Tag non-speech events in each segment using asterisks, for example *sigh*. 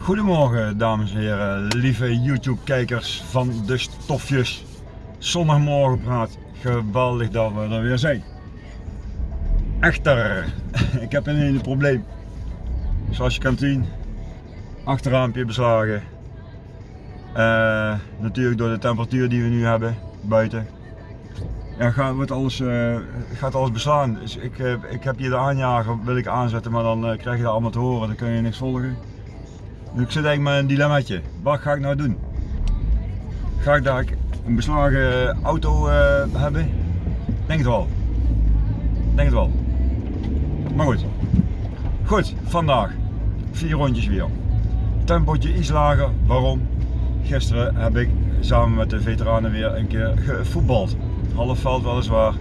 Goedemorgen dames en heren, lieve YouTube kijkers van de stofjes. Zondagmorgen praat, geweldig dat we er weer zijn. Echter, *laughs* ik heb een hele probleem. Zoals je kan zien, achterraampje beslagen. Uh, natuurlijk door de temperatuur die we nu hebben buiten. Ja, gaat, alles, uh, gaat alles beslaan. Dus ik, uh, ik heb hier de aanjager, wil ik aanzetten, maar dan krijg je dat allemaal te horen, dan kun je niks volgen. Ik zit eigenlijk met een dilemmaatje. Wat ga ik nou doen? Ga ik daar een beslagen auto hebben? Denk het wel. Denk het wel. Maar goed. Goed, vandaag. Vier rondjes weer. Tempootje iets lager. Waarom? Gisteren heb ik samen met de veteranen weer een keer gevoetbald. Half veld weliswaar.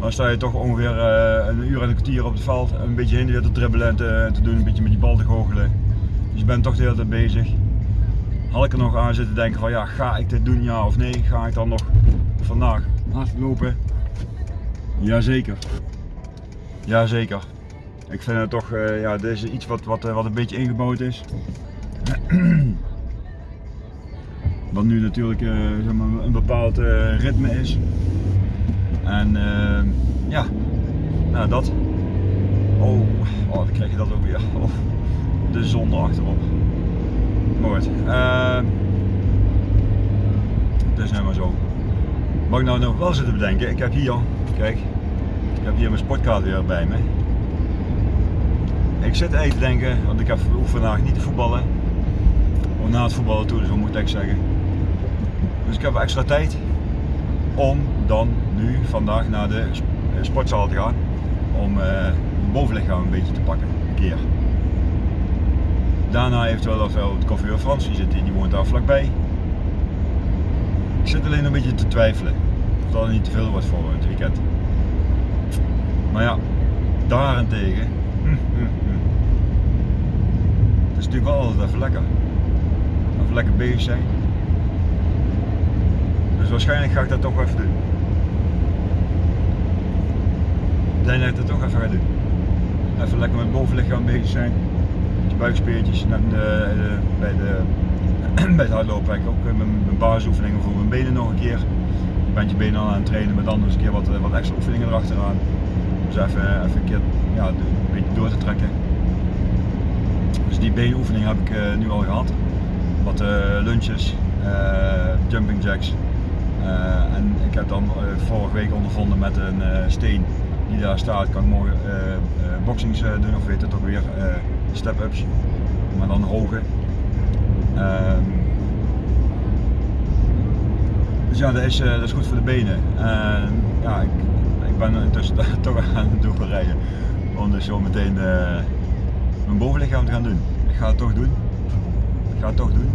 Dan sta je toch ongeveer uh, een uur en een kwartier op het veld. Een beetje heen weer te dribbelen en te, te, doen. Een beetje met die bal te goochelen. Dus je bent toch de hele tijd bezig. Had ik er nog aan zitten denken van ja, ga ik dit doen ja of nee? Ga ik dan nog vandaag hardlopen? Jazeker. Jazeker. Ik vind het toch, uh, ja, dit is iets wat, wat, wat een beetje ingebouwd is. *clears throat* Wat nu natuurlijk uh, zeg maar, een bepaald ritme is. En ja, nou dat. Oh, oh, dan krijg je dat ook weer. *laughs* Oh, de zon erachterop. Mooi. Uh, het is nou maar zo. Mag ik nou nog wel zitten bedenken? Ik heb hier, kijk, ik heb hier mijn sportkaart weer bij me. Ik zit even te denken, want ik heb vandaag niet te voetballen. Of na het voetballen toe, dus moet ik zeggen. Dus ik heb extra tijd om dan nu vandaag naar de sportzaal te gaan. Om uh, mijn bovenlichaam een beetje te pakken, een keer. Daarna eventueel of wel het koffie Frans, die, zit, die woont daar vlakbij. Ik zit alleen een beetje te twijfelen of dat niet te veel wordt voor het weekend. Maar ja, daarentegen, hm, hm, hm. het is natuurlijk wel altijd even lekker. Even lekker bezig zijn. Dus waarschijnlijk ga ik dat toch even doen. Ik denk dat ik dat toch even ga doen. Even lekker met bovenlichaam bezig zijn. Met je buikspiertjes. En de, de, bij, de, *clears throat* bij het hardlopen heb ik ook mijn, mijn basisoefeningen voor mijn benen nog een keer. Je bent je benen al aan het trainen, maar dan eens een keer wat, wat extra oefeningen erachteraan. Dus even, even een keer ja, een beetje door te trekken. Dus die beenoefening heb ik nu al gehad. Wat uh, lunches, jumping jacks, en ik heb dan vorige week ondervonden met een steen die daar staat, kan ik morgen boxings doen of weet het ook weer, step-ups, maar dan hoge. Ehm, dus ja, dat is, dat is goed voor de benen. En ja, ik, ik ben intussen *laughs* toch aan het doorrijden om dus zo meteen mijn bovenlichaam te gaan doen. Ik ga het toch doen. Ik ga het toch doen.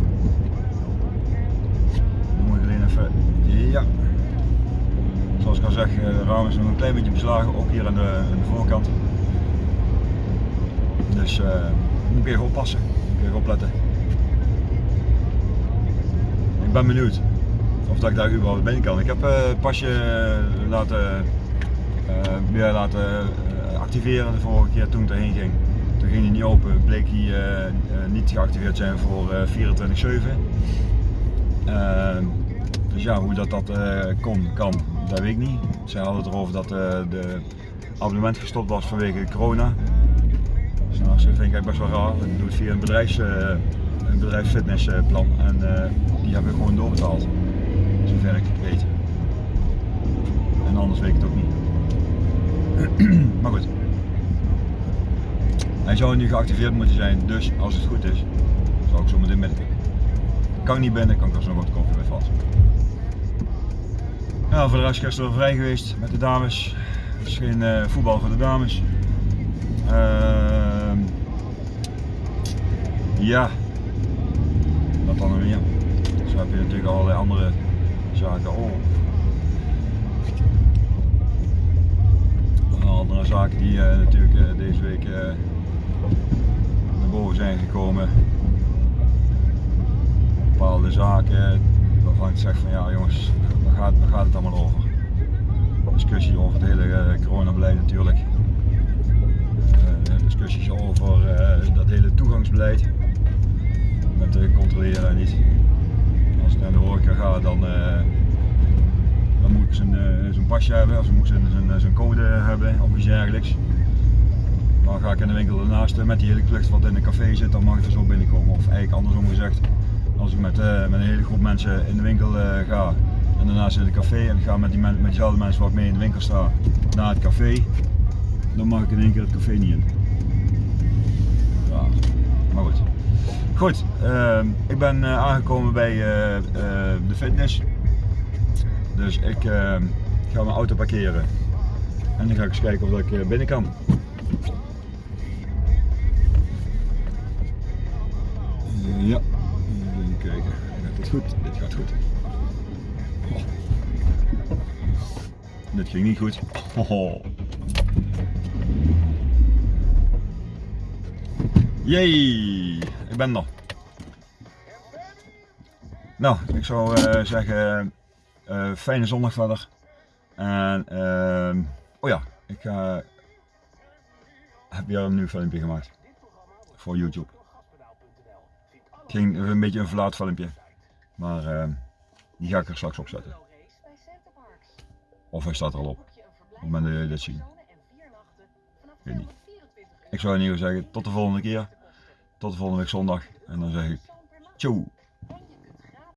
Moet ik alleen even ja. Zoals ik al zeg, de raam is nog een klein beetje beslagen, ook hier aan de voorkant. Dus uh, moet ik even oppassen, moet ik even opletten. Ik ben benieuwd of dat ik daar überhaupt binnen kan. Ik heb uh, pasje laten, weer laten activeren de vorige keer toen ik erheen ging. Toen ging hij niet open, bleek hij niet geactiveerd zijn voor 24-7. Dus ja, hoe dat, dat kon, kan, dat weet ik niet. Zij hadden het erover dat de abonnement gestopt was vanwege corona. Nou, dat vind ik eigenlijk best wel raar. Ik doe het via een, bedrijfs, uh, een bedrijfsfitnessplan en die hebben we gewoon doorbetaald. Zover ik weet. En anders weet ik het ook niet. *clears throat* maar goed. Hij zou nu geactiveerd moeten zijn, dus als het goed is, zou ik zo meteen binnen. Kan ik niet binnen, kan ik er zo wat koffie bij vast. Ja, voor de rest gisteren vrij geweest met de dames. Het is geen voetbal voor de dames. Uh, ja, wat dan weer. Zo heb je natuurlijk allerlei andere zaken. Oh. Andere zaken die uh, natuurlijk uh, deze week naar boven zijn gekomen. Bepaalde zaken waarvan ik zeg van ja jongens, waar gaat het allemaal over? Discussie over het hele coronabeleid natuurlijk. Discussies over dat hele toegangsbeleid. Controleren niet. Als ik naar de horeca ga, dan, eh, dan moet ik zijn, eh, pasje hebben, of moet zijn, code hebben of iets dergelijks. Maar ga ik in de winkel ernaast met die hele klucht wat in een café zit, dan mag ik er zo binnenkomen. Of eigenlijk andersom gezegd, als ik met, eh, met een hele groep mensen in de winkel eh, ga en daarnaast in het café en ik ga met, die met diezelfde mensen waar ik mee in de winkel sta naar het café, dan mag ik in één keer het café niet in. Ja, maar goed. Goed, ehm, ik ben eh, aangekomen bij eh, eh, de fitness. Dus ik ehm, ga mijn auto parkeren. En dan ga ik eens kijken of ik binnen kan. Ja, even kijken. Gaat dit goed? Dit gaat goed. Oh. Dit ging niet goed. Oh. Jee, ik ben er. Nou, ik zou eh, zeggen, eh, fijne zondag verder. En, ehm, oh ja, ik eh, heb weer een nieuw filmpje gemaakt. Voor YouTube. Ging een beetje een verlaat filmpje. Maar ehm, die ga ik er straks opzetten. Of hij staat er al op. Op het moment dat jullie dit zien. Weet niet. Ik zou in ieder geval zeggen, tot de volgende keer. Tot de volgende week zondag. En dan zeg ik, tjoe.